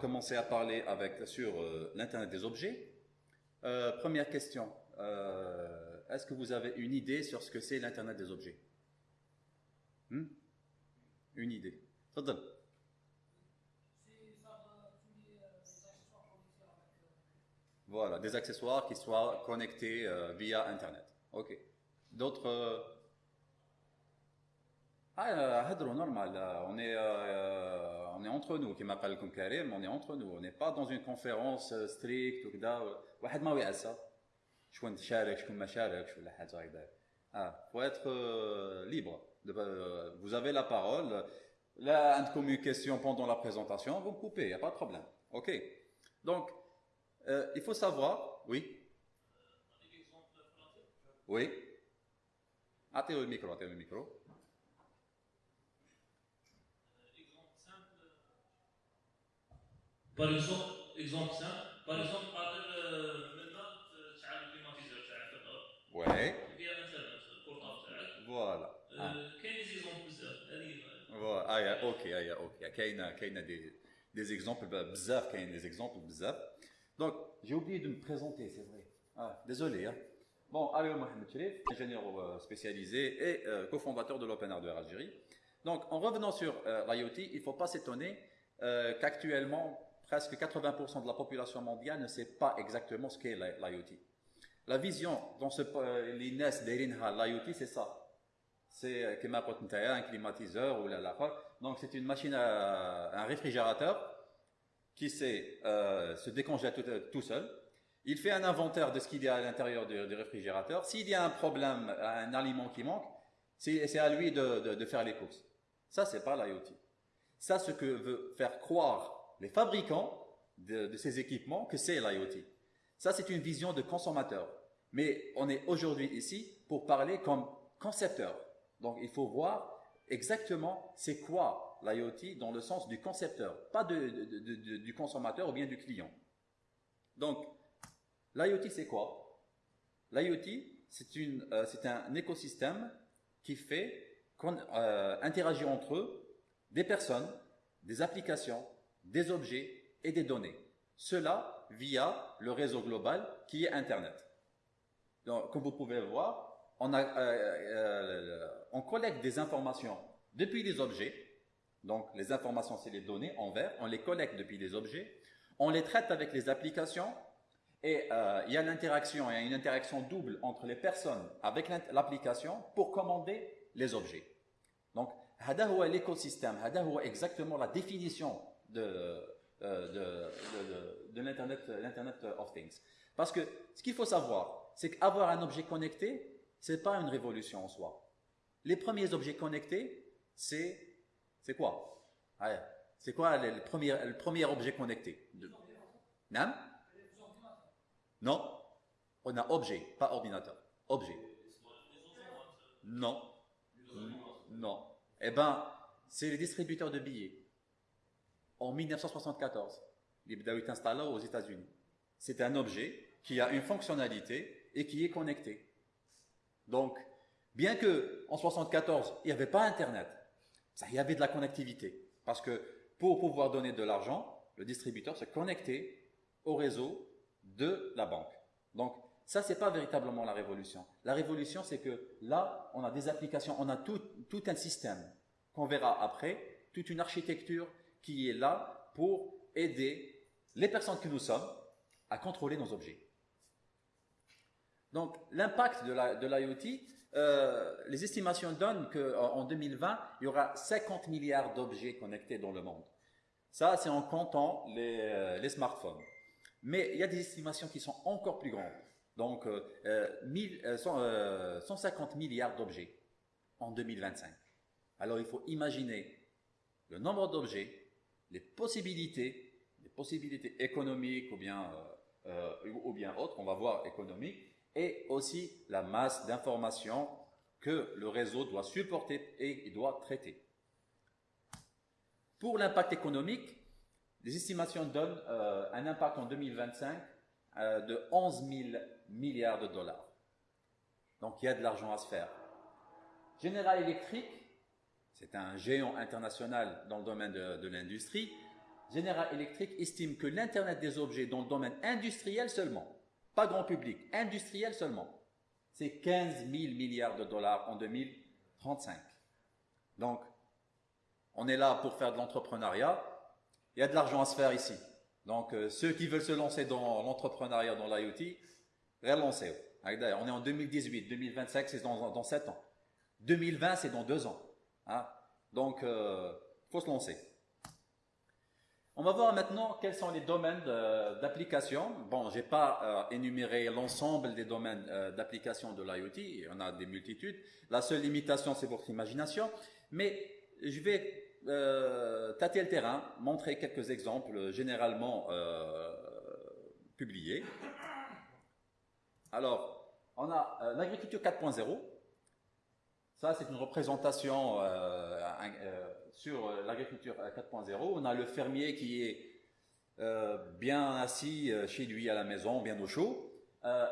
commencer à parler avec, sur euh, l'Internet des objets. Euh, première question. Euh, Est-ce que vous avez une idée sur ce que c'est l'Internet des objets? Hmm? Une idée. Tadal. Voilà, des accessoires qui soient connectés via Internet. Ok. D'autres. Ah, normal. On est, on est entre nous, كما قال لكم كريم, on est entre nous. On n'est pas dans une conférence euh, stricte وكذا. واحد ما يعسى. شكون شارك شكون ما شاركش ولا حاجه هكذا. Ah, faut être euh, libre. De- euh, vous avez la parole. Là, عندكم une question pendant la présentation, vous me coupez, il n'y a pas de problème. Ok. Donc, euh, il faut savoir, oui. Oui. Attends le micro, attends le micro. Par exemple, exemple simple, par exemple, Ouais. Voilà. Ah. Voilà. Ah, yeah, ok, ah, yeah, ok. Kaina, Kaina des, des exemples bah, bizarres, Kaina des exemples bizarres. Donc, j'ai oublié de me présenter, c'est vrai. Ah, désolé. Hein. Bon, Aliou Mohamed Sherif, ingénieur euh, spécialisé et euh, cofondateur de l'Open Hardware Algérie. Donc, en revenant sur euh, l'IoT, il ne faut pas s'étonner euh, qu'actuellement, presque 80% de la population mondiale ne sait pas exactement ce qu'est l'IoT. La vision dont se euh, l'INES d'Erinha, l'IoT, c'est ça. C'est euh, un climatiseur ou la, la Donc c'est une machine, à, un réfrigérateur qui euh, se décongèle tout, seul. Il fait un inventaire de ce qu'il y a à l'intérieur du, réfrigérateur. S'il y a un problème, un aliment qui manque, c'est à lui de, de faire les courses. Ça, c'est pas l'IoT. Ça, ce que veut faire croire les fabricants de, ces équipements, que c'est l'IoT. Ça, c'est une vision de consommateur. Mais on est aujourd'hui ici pour parler comme concepteur. Donc, il faut voir exactement c'est quoi l'IoT dans le sens du concepteur, pas du consommateur ou bien du client. Donc, l'IoT, c'est quoi? L'IoT, c'est euh, un écosystème qui fait euh, interagir entre eux des personnes, des applications, des objets et des données. Cela via le réseau global qui est Internet. Donc, comme vous pouvez le voir, on, a, euh, euh, on collecte des informations depuis les objets. Donc, les informations, c'est les données en vert. On les collecte depuis les objets. On les traite avec les applications. Et euh, il y a l'interaction, il y a une interaction double entre les personnes avec l'int- l'application pour commander les objets. Donc, هذا هو l'écosystème, هذا هو exactement la définition de, euh, de, de, de, l'Internet, l'Internet of Things. Parce que ce qu'il faut savoir, c'est qu'avoir un objet connecté, c'est pas une révolution en soi. Les premiers objets connectés, c'est, c'est quoi? C'est quoi le, le premier, le premier objet connecté? De... Non? Non. On a objet, pas ordinateur. Objet. Non. Non. Eh ben, c'est les distributeurs de billets en 1974. L'Ibdaoui s'installa aux États-Unis. C'est un objet qui a une fonctionnalité et qui est connecté. Donc, bien que en 74 il n'y avait pas Internet, il y avait de la connectivité. Parce que pour pouvoir donner de l'argent, le distributeur se connectait au réseau de la banque. Donc, ça, c'est pas véritablement la révolution. La révolution, c'est que là, on a des applications, on a tout un système qu'on verra après, toute une architecture, qui est là pour aider les personnes que nous sommes à contrôler nos objets. Donc, l'impact de l'IoT, euh, les estimations donnent qu'en 2020, il y aura 50 milliards d'objets connectés dans le monde. Ça, c'est en comptant les, euh, les smartphones. Mais il y a des estimations qui sont encore plus grandes. Donc, euh, euh, mille- cent- 150 milliards d'objets en 2025. Alors, il faut imaginer le nombre d'objets, les possibilités, les possibilités économiques ou bien, euh, euh, ou bien autres, on va voir économiques, et aussi la masse d'informations que le réseau doit supporter et doit traiter. Pour l'impact économique, les estimations donnent euh, un impact en 2025 euh, de 11 000 milliards de dollars. Donc il y a de l'argent à se faire. General Electric, c'est un géant international dans le domaine de, l'industrie, General Electric estime que l'Internet des objets dans le domaine industriel seulement, pas grand public, industriel seulement, c'est 15 000 milliards de dollars en 2035. Donc, on est là pour faire de l'entrepreneuriat. Il y a de l'argent à se faire ici. Donc, euh, ceux qui veulent se lancer dans l'entrepreneuriat, dans l'IoT, relancez. On est en 2018, 2025, c'est dans, dans 7 ans. 2020, c'est dans 2 ans. Hein. Donc, il euh, faut se lancer. On va voir maintenant quels sont les domaines d'application. Bon, je n'ai pas euh, énuméré l'ensemble des domaines d'application de l'IoT, il y en a des multitudes. La seule limitation, c'est votre imagination. Mais je vais euh, tâter le terrain, montrer quelques exemples généralement euh, publiés. Alors, on a euh, l'agriculture 4.0. Ça, c'est une représentation sur l'agriculture 4.0. On a le fermier qui est bien assis chez lui à la maison, bien au chaud.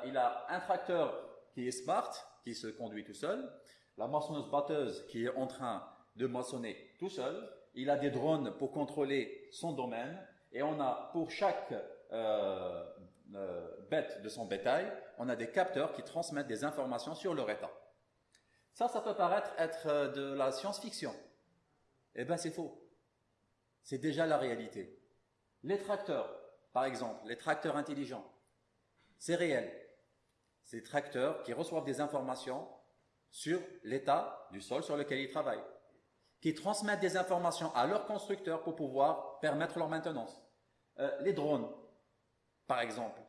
il a un tracteur qui est smart, qui se conduit tout seul. La moissonneuse batteuse qui est en train de moissonner tout seul. Il a des drones pour contrôler son domaine. Et on a pour chaque euh, euh, bête de son bétail, on a des capteurs qui transmettent des informations sur leur état. Ça, ça peut paraître être euh, de la science-fiction. Eh bien, c'est faux. C'est déjà la réalité. Les tracteurs, par exemple, les tracteurs intelligents, c'est réel. Des tracteurs qui reçoivent des informations sur l'état du sol sur lequel ils travaillent qui transmettent des informations à leurs constructeurs pour pouvoir permettre leur maintenance. Euh, les drones, par exemple,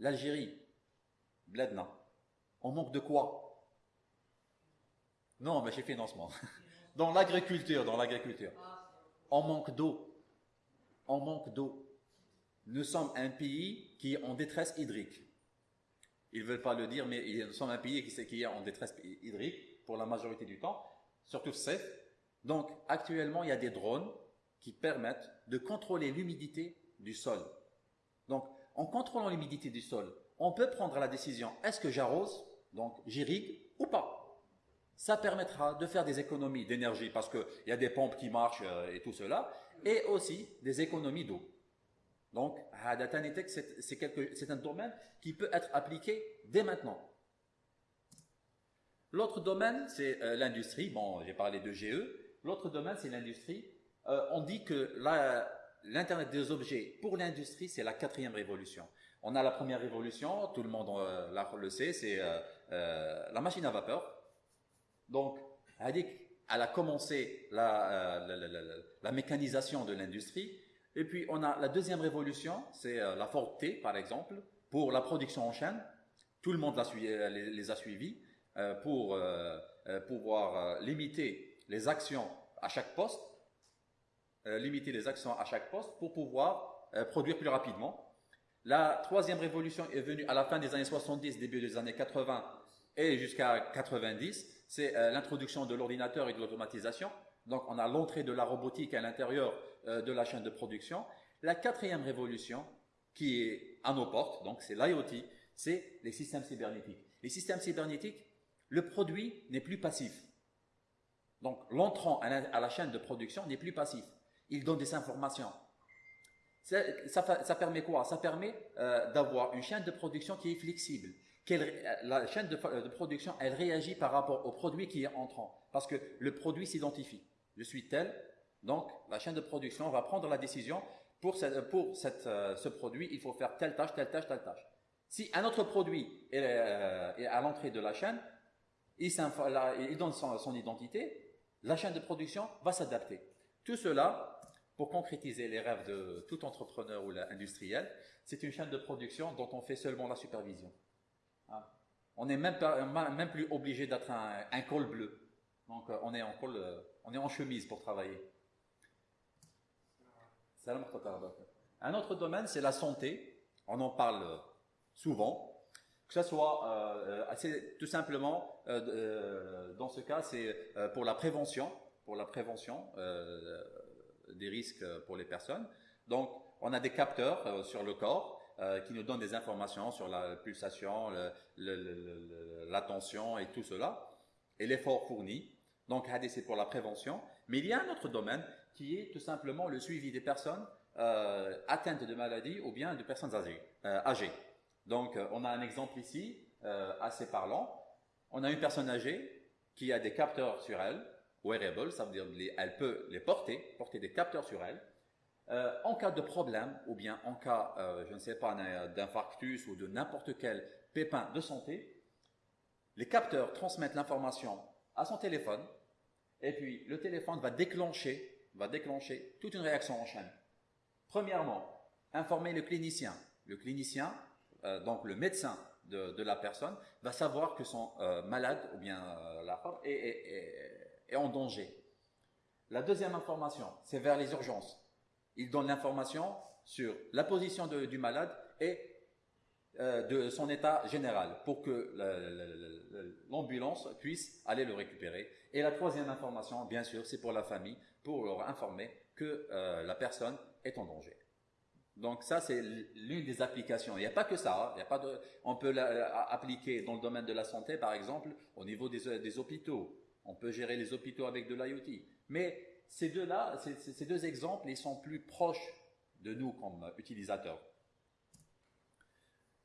l'Algérie, Bledna, on manque de quoi? Non, mais j'ai financement. Dans l'agriculture, dans l'agriculture, on manque d'eau. On manque d'eau. Nous sommes un pays qui est en détresse hydrique. Ils ne veulent pas le dire, mais nous sommes un pays qui est en détresse hydrique pour la majorité du temps, surtout c'est donc, actuellement, il y a des drones qui permettent de contrôler l'humidité du sol. Donc, en contrôlant l'humidité du sol, on peut prendre la décision, est-ce que j'arrose, donc j'irrigue ou pas? Ça permettra de faire des économies d'énergie parce qu'il y a des pompes qui marchent euh, et tout cela, et aussi des économies d'eau. Donc, c'est un domaine qui peut être appliqué dès maintenant. L'autre domaine, c'est euh, l'industrie. Bon, j'ai parlé de GE. L'autre domaine, c'est l'industrie. Euh, on dit que l'Internet des objets, pour l'industrie, c'est la quatrième révolution. On a la première révolution, tout le monde le sait, c'est la machine à vapeur. Donc, elle a commencé la, la mécanisation de l'industrie. Et puis, on a la deuxième révolution, c'est la Ford T, par exemple, pour la production en chaîne. Tout le monde les, les, a suivis pour pouvoir limiter les actions à chaque poste, euh, limiter les actions à chaque poste pour pouvoir euh, produire plus rapidement. La troisième révolution est venue à la fin des années 70, début des années 80 et jusqu'à 90. C'est euh, l'introduction de l'ordinateur et de l'automatisation. Donc on a l'entrée de la robotique à l'intérieur de la chaîne de production. La quatrième révolution, qui est à nos portes, donc c'est l'IoT, c'est les systèmes cybernétiques. Les systèmes cybernétiques, le produit n'est plus passif. Donc l'entrant à la chaîne de production n'est plus passif. Il donne des informations. Ça, permet quoi? Ça permet euh, d'avoir une chaîne de production qui est flexible. La chaîne de, production, elle réagit par rapport au produit qui est entrant. Parce que le produit s'identifie. Je suis tel, donc la chaîne de production va prendre la décision pour, pour euh, ce produit, il faut faire telle tâche, telle tâche, telle tâche. Si un autre produit est, euh, à l'entrée de la chaîne, il, il donne son identité, la chaîne de production va s'adapter. Tout cela, pour concrétiser les rêves de tout entrepreneur ou industriel, c'est une chaîne de production dont on fait seulement la supervision. On n'est même, plus obligé d'être un, col bleu. Donc euh, on est en col, euh, on est en chemise pour travailler. Un autre domaine, c'est la santé. On en parle souvent que ce soit euh, assez, tout simplement euh, euh, dans ce cas c'est pour la prévention pour la prévention des risques pour les personnes donc on a des capteurs sur le corps qui nous donnent des informations sur la pulsation la tension et tout cela et l'effort fourni donc c'est pour la prévention mais il y a un autre domaine qui est tout simplement le suivi des personnes euh, atteintes de maladies ou bien de personnes âgées. euh. Donc, euh, on a un exemple ici, euh, assez parlant. On a une personne âgée qui a des capteurs sur elle, wearable, ça veut dire les- elle peut les porter, porter des capteurs sur elle. Euh, en cas de problème, ou bien en cas, euh, je ne sais pas, d'infarctus ou de n'importe quel pépin de santé, les capteurs transmettent l'information à son téléphone, et puis le téléphone va déclencher, va déclencher toute une réaction en chaîne. Premièrement, informer le clinicien. Le clinicien, euh, donc le médecin de, la personne, va savoir que son malade ou bien la femme est en danger. La deuxième information, c'est vers les urgences. Il donne l'information sur la position du malade et euh, de son état général pour que la- la- la- la- l'ambulance puisse aller le récupérer. Et la troisième information, bien sûr, c'est pour la famille, pour leur informer que euh, la personne est en danger. Donc ça, c'est l'une des applications. Il n'y a pas que ça. hein. Il a pas on peut l'appliquer dans le domaine de la santé, par exemple, au niveau des, des hôpitaux. On peut gérer les hôpitaux avec de l'IoT. Mais ces deux-là, ces, deux exemples, sont plus proches de nous comme utilisateurs.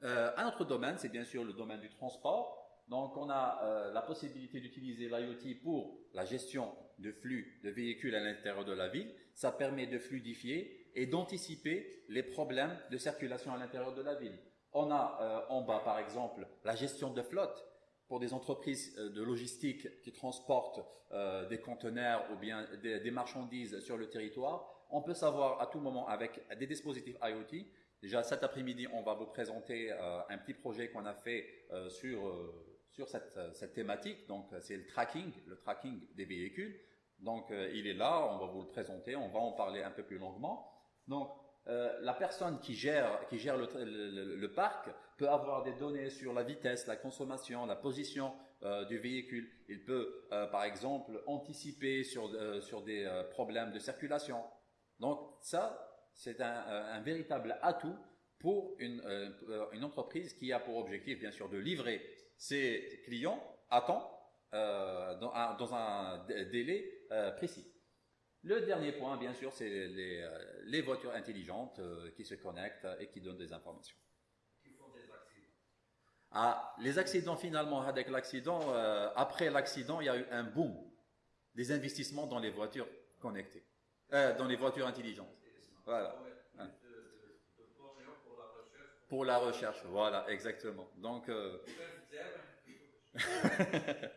Euh, un autre domaine, c'est bien sûr le domaine du transport. Donc, on a euh, la possibilité d'utiliser l'IoT pour la gestion de flux de véhicules à l'intérieur de la ville. Ça permet de fluidifier et d'anticiper les problèmes de circulation à l'intérieur de la ville. On a euh, en bas, par exemple, la gestion de flotte pour des entreprises euh, de logistique qui transportent euh, des conteneurs ou bien des, marchandises sur le territoire. On peut savoir à tout moment avec des dispositifs IoT Déjà cet après-midi, on va vous présenter euh, un petit projet qu'on a fait sur, sur cette, cette thématique. Donc c'est le tracking, le tracking des véhicules. Donc il est là, on va vous le présenter, on va en parler un peu plus longuement. Donc euh, la personne qui gère, qui gère le, parc peut avoir des données sur la vitesse, la consommation, la position euh, du véhicule. Il peut euh, par exemple anticiper sur, sur des problèmes de circulation. Donc ça, c'est un, véritable atout pour une, entreprise qui a pour objectif, bien sûr, de livrer ses clients à temps, dans un, délai précis. Le dernier point, bien sûr, c'est les, euh, les voitures intelligentes euh, qui se connectent et qui donnent des informations. Ah, les accidents, finalement, avec l'accident, euh, après l'accident, il y a eu un boom des investissements dans les voitures connectées, euh, dans les voitures intelligentes. Voilà. Hein. Pour la recherche, voilà, exactement. Donc, euh,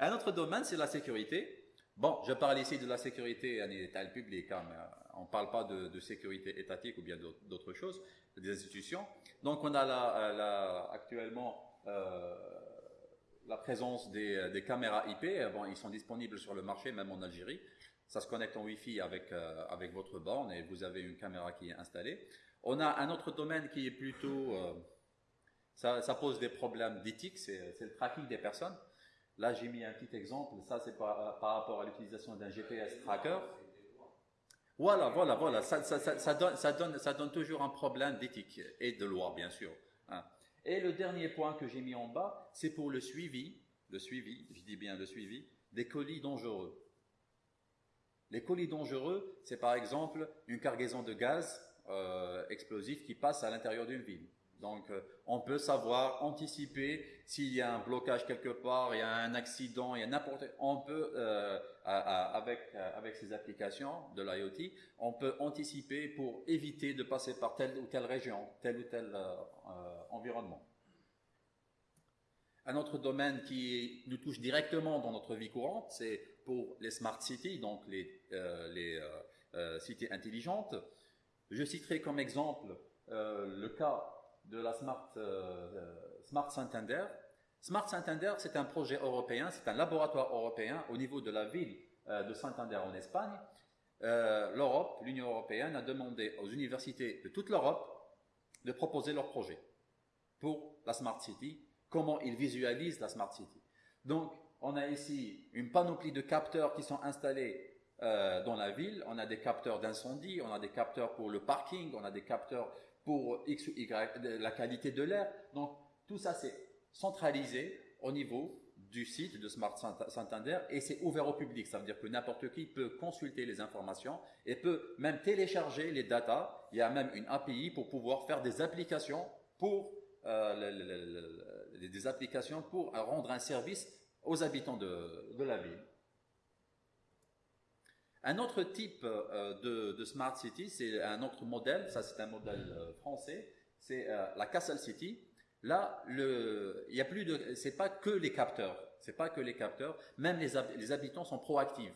un autre domaine, c'est la sécurité. Bon, je parle ici de la sécurité en état public, hein, euh, on ne parle pas de, sécurité étatique ou bien d'autres choses, des institutions. Donc, on a euh, actuellement euh, la présence des, caméras IP. Ils sont disponibles sur le marché, même en Algérie. Ça se connecte en Wi-Fi avec, votre borne et vous avez une caméra qui est installée. On a un autre domaine qui est plutôt... ça, ça pose des problèmes d'éthique, c'est le tracking des personnes. Là, j'ai mis un petit exemple. Ça, c'est par, par rapport à l'utilisation d'un GPS tracker. Voilà, voilà, voilà. Ça donne toujours un problème d'éthique et de loi, bien sûr. hein. Et le dernier point que j'ai mis en bas, c'est pour le suivi, le suivi, je dis bien le suivi, des colis dangereux. Les colis dangereux, c'est par exemple une cargaison de gaz euh, explosif qui passe à l'intérieur d'une ville. Donc, euh, on peut savoir, anticiper s'il y a un blocage quelque part, il y a un accident, il y a n'importe. On peut, euh, euh, avec ces applications de l'IoT, on peut anticiper pour éviter de passer par telle ou telle région, tel ou tel environnement. Un autre domaine qui nous touche directement dans notre vie courante, c'est pour les smart cities, donc les, les cités intelligentes. Je citerai comme exemple le cas de la Smart, euh, euh, Smart Santander. Smart Santander, c'est un projet européen, c'est un laboratoire européen au niveau de la ville euh, de Santander en Espagne. L'Europe, l'Union européenne, a demandé aux universités de toute l'Europe de proposer leur projet pour la Smart City, comment ils visualisent la Smart City. Donc, on a ici une panoplie de capteurs qui sont installés dans la ville. On a des capteurs d'incendie, on a des capteurs pour le parking, on a des capteurs pour X ou Y, la qualité de l'air. Donc, tout ça, c'est centralisé au niveau du site de Smart Santander et c'est ouvert au public. Ça veut dire que n'importe qui peut consulter les informations et peut même télécharger les datas. Il y a même une API pour pouvoir faire des applications pour euh, des applications pour rendre un service aux habitants de, la ville. Un autre type euh, de, smart city, c'est un autre modèle. Ça, c'est un modèle euh, français. C'est la Castle City. Là, le, il y a plus de, c'est pas que les capteurs, c'est pas que les capteurs, même les, les habitants sont proactifs.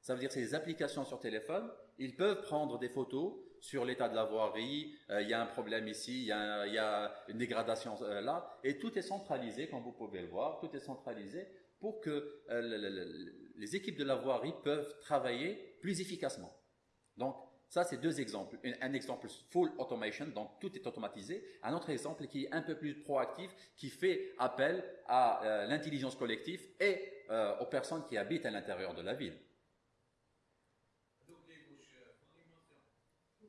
Ça veut dire que des applications sur téléphone, ils peuvent prendre des photos sur l'état de la voirie, euh, il y a un problème ici, il y a, une dégradation euh, là, et tout est centralisé, comme vous pouvez le voir, tout est centralisé pour que euh, les équipes de la voirie peuvent travailler plus efficacement. Donc, ça, c'est deux exemples. Un, exemple full automation, donc tout est automatisé. Un autre exemple qui est un peu plus proactif, qui fait appel à euh, l'intelligence collective et euh, aux personnes qui habitent à l'intérieur de la ville.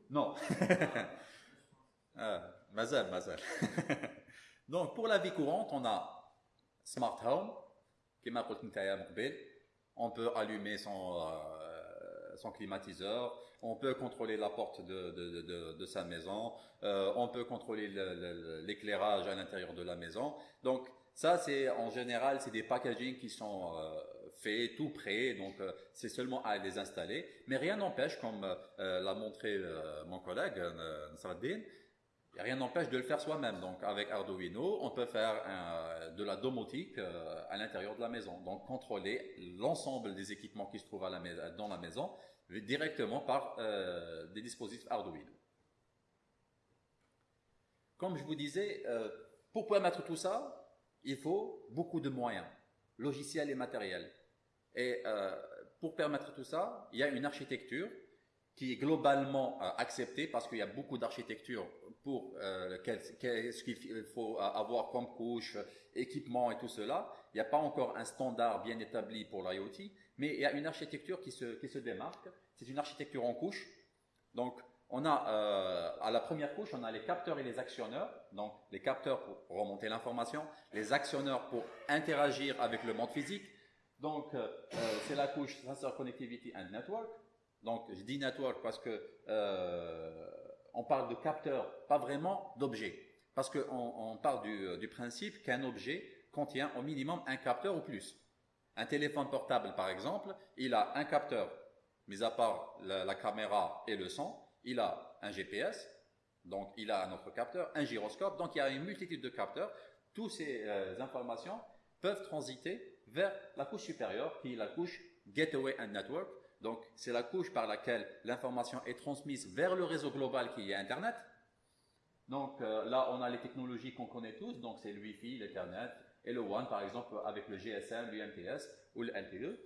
Non. ah, mazal, mazal. donc, pour la vie courante, on a Smart Home, qui m'a on peut allumer son, euh, son climatiseur, on peut contrôler la porte de, sa maison, euh, on peut contrôler l'éclairage à l'intérieur de la maison. Donc ça, c'est en général, c'est des packaging qui sont euh, faits tout prêts, donc c'est seulement à les installer. Mais rien n'empêche, comme l'a montré mon collègue Nasraddin, rien n'empêche de le faire soi-même. Donc avec Arduino, on peut faire de la domotique à l'intérieur de la maison. Donc contrôler l'ensemble des équipements qui se trouvent dans la maison directement par euh, des dispositifs Arduino. Comme je vous disais, euh, pour permettre tout ça, il faut beaucoup de moyens, logiciels et matériels. Et euh, pour permettre tout ça, il y a une architecture qui est globalement acceptée parce qu'il y a beaucoup d'architectures pour ce qu'il faut avoir comme couche, équipement et tout cela. Il n'y a pas encore un standard bien établi pour l'IoT, mais il y a une architecture qui se, démarque c'est une architecture en couche. Donc, on a euh, à la première couche, on a les capteurs et les actionneurs. Donc, les capteurs pour remonter l'information, les actionneurs pour interagir avec le monde physique. Donc, euh, euh, c'est la couche Sensor Connectivity and Network. Donc, je dis network parce que on parle de capteurs, pas vraiment d'objets. Parce qu'on on parle du, du principe qu'un objet contient au minimum un capteur ou plus. Un téléphone portable, par exemple, il a un capteur mis à part la, caméra et le son, il a un GPS, donc il a un autre capteur, un gyroscope, donc il y a une multitude de capteurs. Toutes ces euh, informations peuvent transiter vers la couche supérieure, qui est la couche Gateway and Network. Donc c'est la couche par laquelle l'information est transmise vers le réseau global qui est Internet. Donc euh, là, on a les technologies qu'on connaît tous, donc c'est le Wi-Fi, l'Ethernet et le WAN, par exemple, avec le GSM, l'UMTS ou le LTE.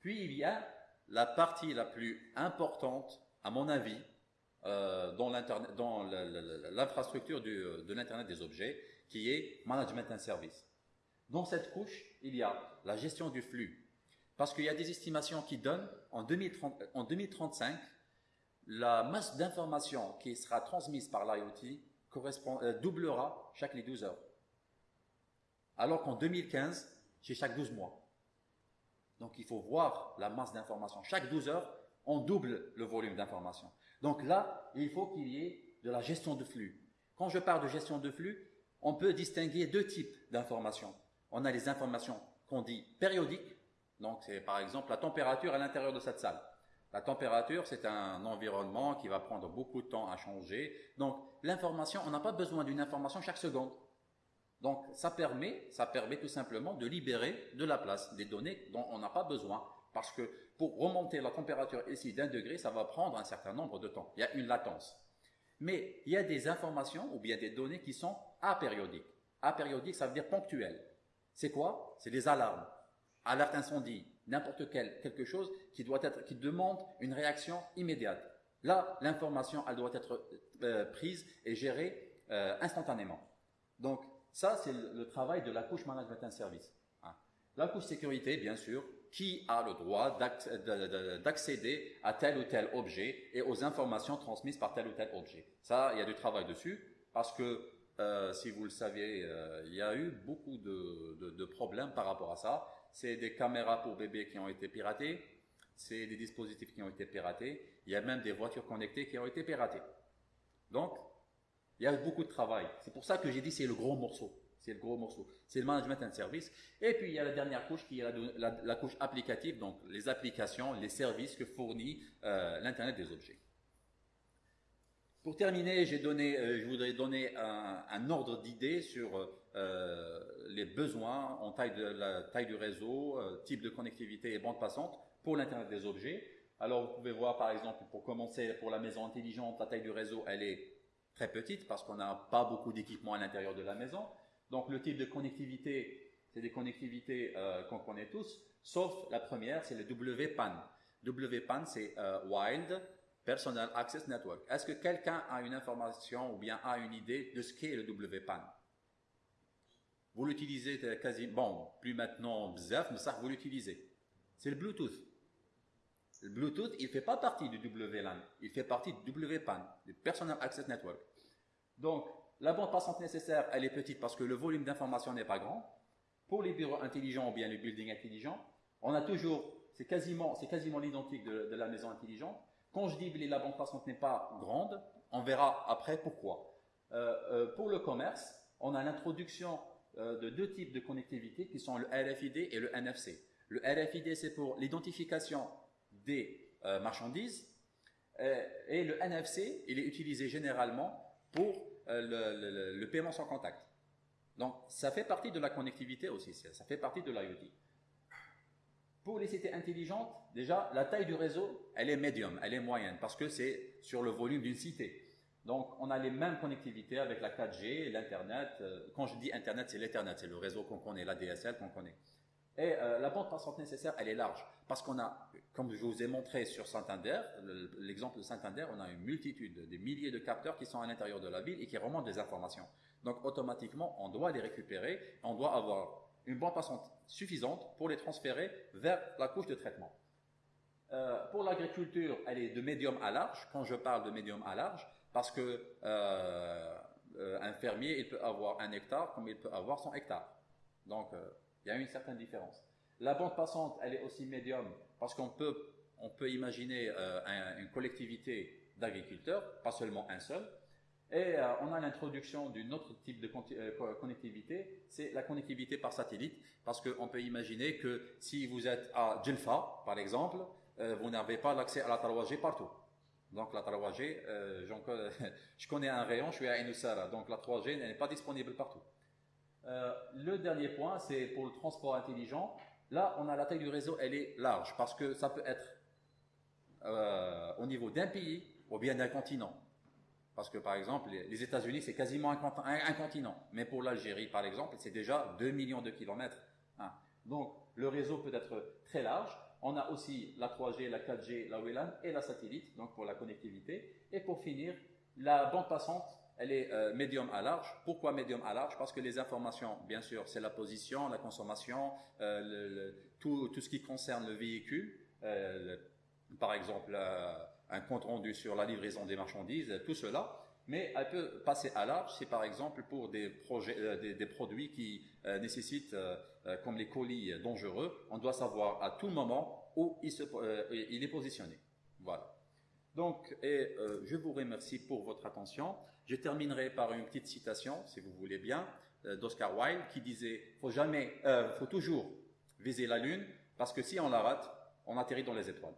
Puis il y a la partie la plus importante, à mon avis, euh, dans l'infrastructure de l'Internet des objets, qui est Management and Service. Dans cette couche, il y a la gestion du flux. Parce qu'il y a des estimations qui donnent, en, 2035, la masse d'informations qui sera transmise par l'IoT euh, doublera chaque les 12 heures. Alors qu'en 2015, c'est chaque 12 mois. Donc il faut voir la masse d'informations. Chaque 12 heures, on double le volume d'informations. Donc là, il faut qu'il y ait de la gestion de flux. Quand je parle de gestion de flux, on peut distinguer deux types d'informations. On a les informations qu'on dit périodiques, donc c'est par exemple la température à l'intérieur de cette salle. La température, c'est un environnement qui va prendre beaucoup de temps à changer. Donc l'information, on n'a pas besoin d'une information chaque seconde. Donc ça permet, ça permet tout simplement de libérer de la place, des données dont on n'a pas besoin, parce que pour remonter la température ici d'un degré, ça va prendre un certain nombre de temps. Il y a une latence. Mais il y a des informations ou bien des données qui sont apériodiques. Apériodiques, ça veut dire ponctuelles. C'est quoi? C'est des alarmes. Alerte incendie, n'importe quel quelque chose qui doit être, qui demande une réaction immédiate. Là, l'information, elle doit être euh, prise et gérée euh, instantanément. Donc, ça, c'est le travail de la couche management and service. Hein. La couche sécurité, bien sûr, qui a le droit d'accéder à tel ou tel objet et aux informations transmises par tel ou tel objet. Ça, il y a du travail dessus parce que, euh, si vous le saviez, il y a eu beaucoup de, problèmes par rapport à ça. C'est des caméras pour bébés qui ont été piratées, c'est des dispositifs qui ont été piratés, il y a même des voitures connectées qui ont été piratées. Donc, il y a beaucoup de travail. C'est pour ça que j'ai dit c'est le gros morceau. C'est le gros morceau. C'est le management and service. Et puis, il y a la dernière couche qui est la, couche applicative, donc les applications, les services que fournit euh, l'Internet des objets. Pour terminer, donné, euh, je voudrais donner un, ordre d'idée sur euh, les besoins en taille de la taille du réseau, type de connectivité et bande passante pour l'Internet des objets. Alors, vous pouvez voir, par exemple, pour commencer, pour la maison intelligente, la taille du réseau, elle est très petite parce qu'on n'a pas beaucoup d'équipements à l'intérieur de la maison. Donc, le type de connectivité, c'est des connectivités euh, qu'on connaît tous, sauf la première, c'est le WPAN. WPAN, c'est euh, Wild Personal Access Network. Est-ce que quelqu'un a une information ou bien a une idée de ce qu'est le WPAN? Vous l'utilisez quasi, bon, plus maintenant, bzaf, mais ça, vous l'utilisez. C'est le Bluetooth. Le Bluetooth, il ne fait pas partie du WLAN, il fait partie du WPAN, du Personal Access Network. Donc, la bande passante nécessaire, elle est petite parce que le volume d'information n'est pas grand. Pour les bureaux intelligents ou bien les buildings intelligents, on a toujours, c'est quasiment, c'est quasiment l'identique de, la maison intelligente. Quand je dis que la bande passante n'est pas grande, on verra après pourquoi. Euh, euh, pour le commerce, on a l'introduction euh, de deux types de connectivité qui sont le RFID et le NFC. Le RFID, c'est pour l'identification des euh, marchandises. Euh, et le NFC, il est utilisé généralement pour euh, le, paiement sans contact. Donc, ça fait partie de la connectivité aussi, ça fait partie de l'IoT. Pour les cités intelligentes, déjà, la taille du réseau, elle est médium, elle est moyenne, parce que c'est sur le volume d'une cité. Donc, on a les mêmes connectivités avec la 4G, l'Internet. Quand je dis Internet, c'est l'Ethernet, c'est le réseau qu'on connaît, la DSL qu'on connaît. Et euh, la bande passante nécessaire, elle est large. Parce qu'on a, comme je vous ai montré sur Santander, l'exemple de Santander, on a une multitude, des milliers de capteurs qui sont à l'intérieur de la ville et qui remontent des informations. Donc automatiquement, on doit les récupérer, on doit avoir une bande passante suffisante pour les transférer vers la couche de traitement. Euh, pour l'agriculture, elle est de médium à large. Quand je parle de médium à large, parce que euh, un fermier, il peut avoir un hectare comme il peut avoir son hectare. Donc il y a une certaine différence. La bande passante, elle est aussi médium parce qu'on peut, on peut imaginer euh, une collectivité d'agriculteurs, pas seulement un seul. Et euh, on a l'introduction d'une autre type de euh, connectivité, c'est la connectivité par satellite, parce qu'on peut imaginer que si vous êtes à Djelfa, par exemple, vous n'avez pas l'accès à la 3G partout. Donc la 3G, je connais un rayon, je suis à Inusara, donc la 3G n'est pas disponible partout. Euh, le dernier point, c'est pour le transport intelligent. Là, on a la taille du réseau, elle est large parce que ça peut être euh, au niveau d'un pays ou bien d'un continent. Parce que par exemple, les États-Unis, c'est quasiment un, continent. Mais pour l'Algérie, par exemple, c'est déjà 2 millions de kilomètres. Hein. Donc, le réseau peut être très large. On a aussi la 3G, la 4G, la WLAN et la satellite, donc pour la connectivité. Et pour finir, la bande passante elle est euh, médium à large. Pourquoi médium à large? Parce que les informations, bien sûr, c'est la position, la consommation, euh, tout, ce qui concerne le véhicule, euh, par exemple un compte rendu sur la livraison des marchandises, tout cela. Mais elle peut passer à large, c'est par exemple pour des, des, produits qui nécessitent, comme les colis dangereux, on doit savoir à tout moment où il, est positionné. Voilà. Donc, et, je vous remercie pour votre attention. Je terminerai par une petite citation, si vous voulez bien, euh, d'Oscar Wilde, qui disait faut jamais, euh, faut toujours viser la lune, parce que si on la rate, on atterrit dans les étoiles.